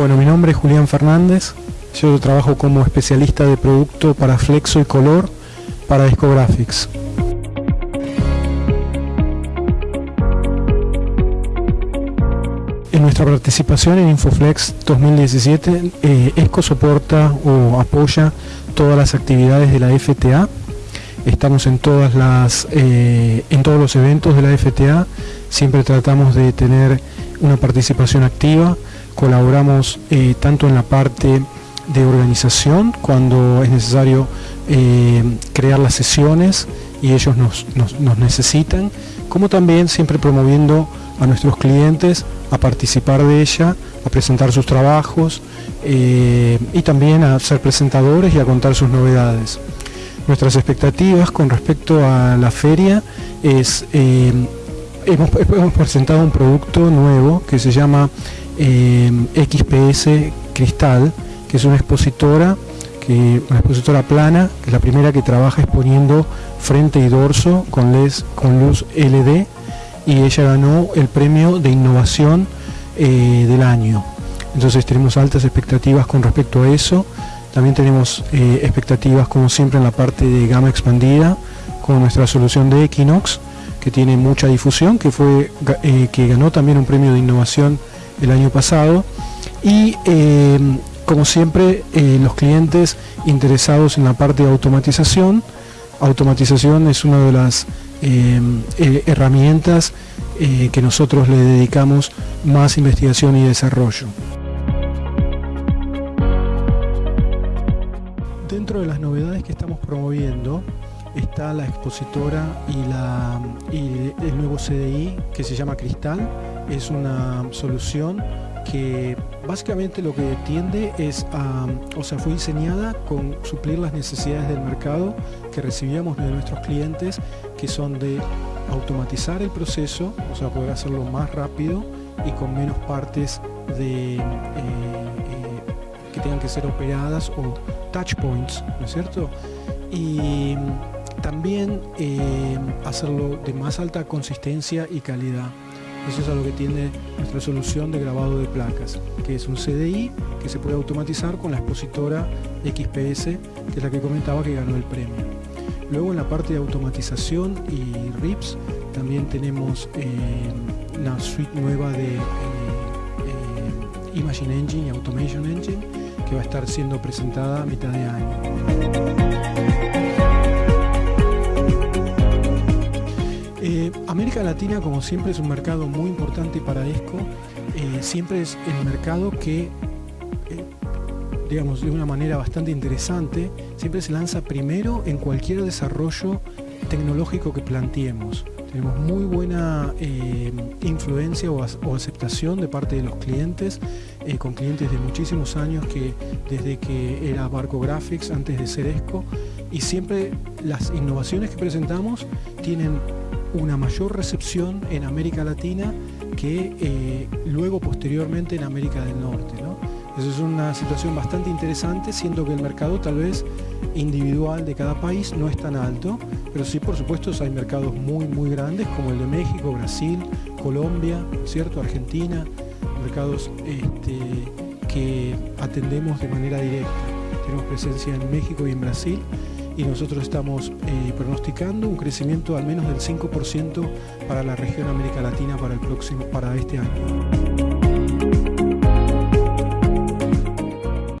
Bueno, mi nombre es Julián Fernández, yo trabajo como especialista de producto para flexo y color para Discographics. En nuestra participación en Infoflex 2017, eh, ESCO soporta o apoya todas las actividades de la FTA. Estamos en, todas las, eh, en todos los eventos de la FTA, siempre tratamos de tener una participación activa, colaboramos eh, tanto en la parte de organización cuando es necesario crear las sesiones y ellos nos, nos necesitan, como también siempre promoviendo a nuestros clientes a participar de ella, a presentar sus trabajos eh, y también a ser presentadores y a contar sus novedades. Nuestras expectativas con respecto a la feria es, eh, hemos, presentado un producto nuevo que se llama eh, XPS Cristal, que es una expositora que, una expositora plana, que es la primera que trabaja exponiendo frente y dorso con, luz LED y ella ganó el premio de innovación eh, del año. Entonces tenemos altas expectativas con respecto a eso. También tenemos eh, expectativas como siempre en la parte de gama expandida con nuestra solución de Equinox que tiene mucha difusión, que, fue, que ganó también un premio de innovación el año pasado. Y como siempre los clientes interesados en la parte de automatización, automatización es una de las eh, herramientas eh, que nosotros le dedicamos más investigación y desarrollo. Dentro de las novedades que estamos promoviendo está la expositora y, la, y el nuevo CDI que se llama Cristal. Es una solución que básicamente lo que tiende es a, o sea, fue diseñada con suplir las necesidades del mercado que recibíamos de nuestros clientes, que son de automatizar el proceso, o sea, poder hacerlo más rápido y con menos partes eh, eh, que tengan que ser operadas o touch points, ¿no es cierto? Y también eh, hacerlo de más alta consistencia y calidad. Eso es a lo que tiene nuestra solución de grabado de placas, que es un CDI que se puede automatizar con la expositora XPS, que es la que comentaba que ganó el premio. Luego en la parte de automatización y RIPS también tenemos eh, una suite nueva de eh, eh, Imagine Engine y Automation Engine que va a estar siendo presentada a mitad de año. América Latina, como siempre, es un mercado muy importante para ESCO. Eh, siempre es el mercado que, eh, digamos, de una manera bastante interesante, siempre se lanza primero en cualquier desarrollo tecnológico que planteemos. Tenemos muy buena eh, influencia o, aceptación de parte de los clientes, con clientes de muchísimos años que desde que era Barco Graphics, antes de ser ESCO, y siempre las innovaciones que presentamos tienen una mayor recepción en América Latina que eh, luego posteriormente en América del Norte. Eso es una situación bastante interesante, siendo que el mercado tal vez individual de cada país no es tan alto, pero sí por supuesto hay mercados muy muy grandes como el de México, Brasil, Colombia, ¿cierto? Argentina, mercados este, que atendemos de manera directa. Tenemos presencia en México y en Brasil y nosotros estamos eh, pronosticando un crecimiento al menos del 5% para la región América Latina para, el próximo, para este año.